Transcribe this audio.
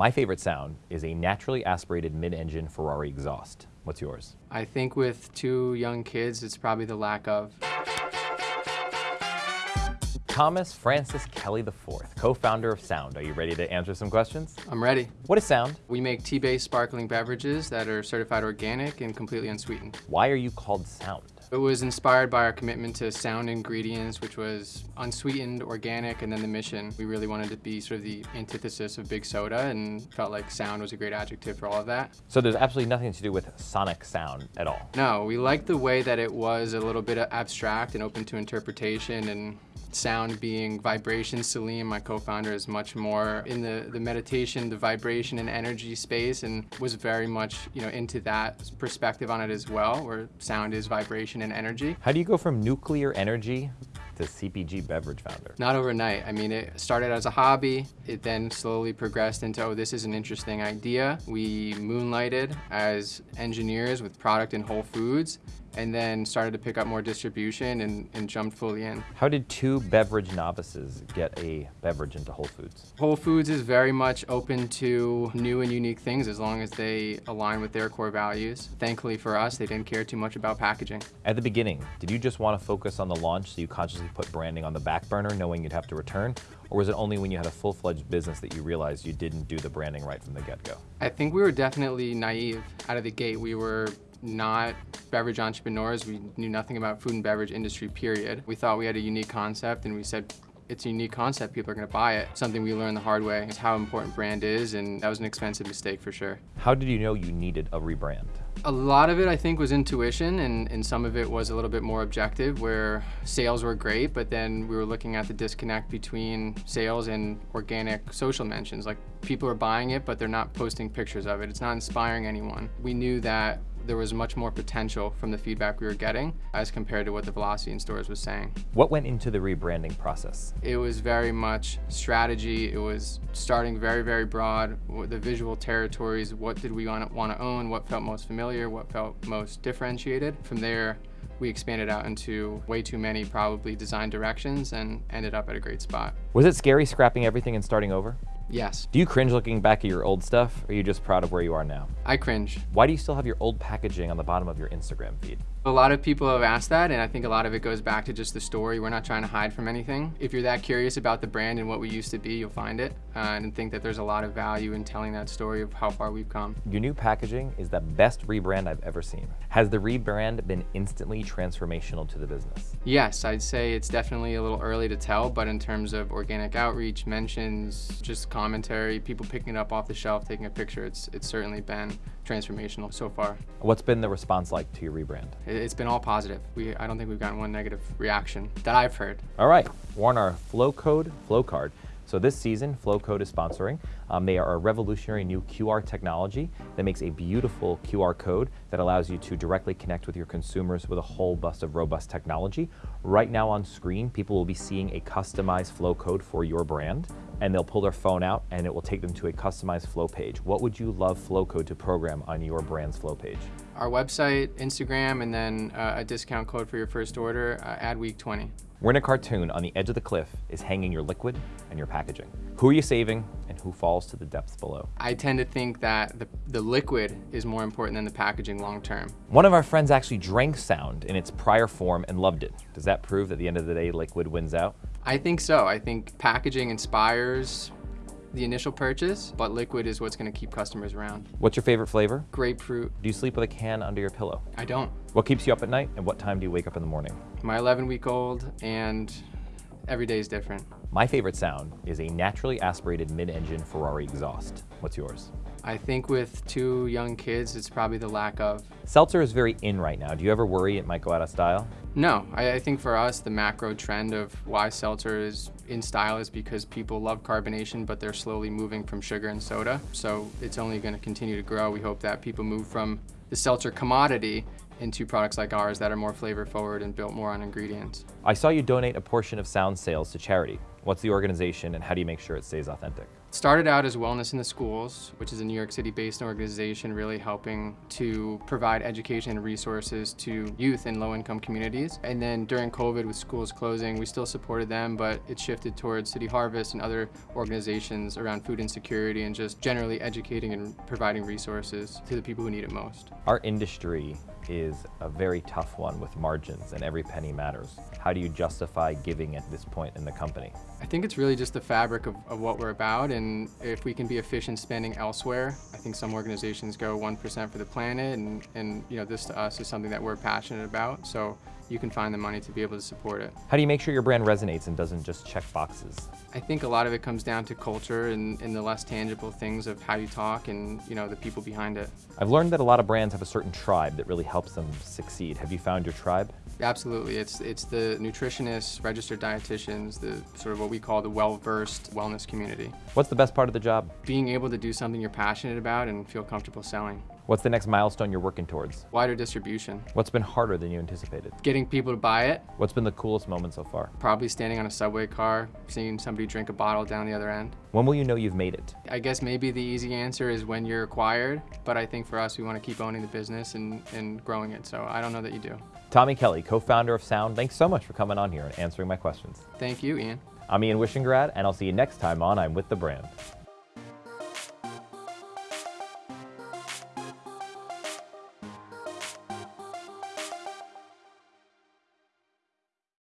My favorite sound is a naturally aspirated mid-engine Ferrari exhaust. What's yours? I think with two young kids, it's probably the lack of. Thomas Francis Kelly IV, co-founder of Sound. Are you ready to answer some questions? I'm ready. What is Sound? We make tea-based sparkling beverages that are certified organic and completely unsweetened. Why are you called Sound? It was inspired by our commitment to sound ingredients, which was unsweetened, organic, and then the mission. We really wanted to be sort of the antithesis of big soda and felt like sound was a great adjective for all of that. So there's absolutely nothing to do with sonic sound at all? No, we liked the way that it was a little bit abstract and open to interpretation and sound being vibration. Salim, my co-founder, is much more in the, the meditation, the vibration and energy space and was very much you know into that perspective on it as well, where sound is vibration and energy. How do you go from nuclear energy to CPG beverage founder? Not overnight. I mean, it started as a hobby. It then slowly progressed into, oh, this is an interesting idea. We moonlighted as engineers with product in Whole Foods and then started to pick up more distribution and, and, jumped fully in. How did two beverage novices get a beverage into Whole Foods? Whole Foods is very much open to new and unique things as long as they align with their core values. Thankfully for us, they didn't care too much about packaging. At the beginning, did you just want to focus on the launch so you consciously put branding on the back burner knowing you'd have to return? Or was it only when you had a full-fledged business that you realized you didn't do the branding right from the get-go? I think we were definitely naive out of the gate. We were not beverage entrepreneurs. We knew nothing about food and beverage industry, period. We thought we had a unique concept and we said, it's a unique concept, people are gonna buy it. Something we learned the hard way is how important brand is, and that was an expensive mistake for sure. How did you know you needed a rebrand? A lot of it, I think, was intuition, and, and some of it was a little bit more objective, where sales were great, but then we were looking at the disconnect between sales and organic social mentions. Like, people are buying it, but they're not posting pictures of it. It's not inspiring anyone. We knew that there was much more potential from the feedback we were getting as compared to what the velocity in stores was saying. What went into the rebranding process? It was very much strategy. It was starting very, very broad, the visual territories, what did we want to own, what felt most familiar, what felt most differentiated. From there, we expanded out into way too many probably design directions and ended up at a great spot. Was it scary scrapping everything and starting over? Yes. Do you cringe looking back at your old stuff, or are you just proud of where you are now? I cringe. Why do you still have your old packaging on the bottom of your Instagram feed? A lot of people have asked that, and I think a lot of it goes back to just the story. We're not trying to hide from anything. If you're that curious about the brand and what we used to be, you'll find it, uh, and think that there's a lot of value in telling that story of how far we've come. Your new packaging is the best rebrand I've ever seen. Has the rebrand been instantly transformational to the business? Yes, I'd say it's definitely a little early to tell, but in terms of organic outreach, mentions, just commentary, people picking it up off the shelf, taking a picture, it's, it's certainly been transformational so far. What's been the response like to your rebrand? It's been all positive. We, I don't think we've gotten one negative reaction that I've heard. All right, we're on our flow code flow card. So this season, Flowcode is sponsoring. Um, they are a revolutionary new QR technology that makes a beautiful QR code that allows you to directly connect with your consumers with a whole bust of robust technology. Right now on screen, people will be seeing a customized flow code for your brand and they'll pull their phone out and it will take them to a customized flow page. What would you love Flowcode to program on your brand's flow page? Our website, Instagram, and then uh, a discount code for your first order, uh, ADWEEK20. We're in a cartoon on the edge of the cliff is hanging your liquid and your packaging. Who are you saving and who falls to the depths below? I tend to think that the, the liquid is more important than the packaging long term. One of our friends actually drank sound in its prior form and loved it. Does that prove that at the end of the day, liquid wins out? I think so. I think packaging inspires the initial purchase, but liquid is what's gonna keep customers around. What's your favorite flavor? Grapefruit. Do you sleep with a can under your pillow? I don't. What keeps you up at night and what time do you wake up in the morning? My 11 week old and every day is different. My favorite sound is a naturally aspirated mid-engine Ferrari exhaust. What's yours? I think with two young kids, it's probably the lack of. Seltzer is very in right now. Do you ever worry it might go out of style? No, I, I, think for us, the macro trend of why seltzer is in style is because people love carbonation, but they're slowly moving from sugar and soda. So it's only going to continue to grow. We hope that people move from the seltzer commodity into products like ours that are more flavor forward and built more on ingredients. I saw you donate a portion of Sound sales to charity. What's the organization and how do you make sure it stays authentic? Started out as Wellness in the Schools, which is a New York City-based organization really helping to provide education and resources to youth in low-income communities. And then during COVID with schools closing, we still supported them, but it shifted towards City Harvest and other organizations around food insecurity and just generally educating and providing resources to the people who need it most. Our industry is a very tough one with margins and every penny matters. How do you justify giving at this point in the company? I think it's really just the fabric of, of what we're about and if we can be efficient spending elsewhere, I think some organizations go 1% for the planet and, and you know this to us is something that we're passionate about. So you can find the money to be able to support it. How do you make sure your brand resonates and doesn't just check boxes? I think a lot of it comes down to culture and, and the less tangible things of how you talk and you know the people behind it. I've learned that a lot of brands have a certain tribe that really helps them succeed. Have you found your tribe? Absolutely. It's, it's the nutritionists, registered dietitians, the sort of what we call the well-versed wellness community. What's the best part of the job? Being able to do something you're passionate about and feel comfortable selling. What's the next milestone you're working towards? Wider distribution. What's been harder than you anticipated? Getting people to buy it. What's been the coolest moment so far? Probably standing on a subway car, seeing somebody drink a bottle down the other end. When will you know you've made it? I guess maybe the easy answer is when you're acquired, but I think for us, we want to keep owning the business and, and growing it, so I don't know that you do. Tommy Kelly, co-founder of Sound, thanks so much for coming on here and answering my questions. Thank you, Ian. I'm Ian Wishingrad, and I'll see you next time on I'm With The Brand.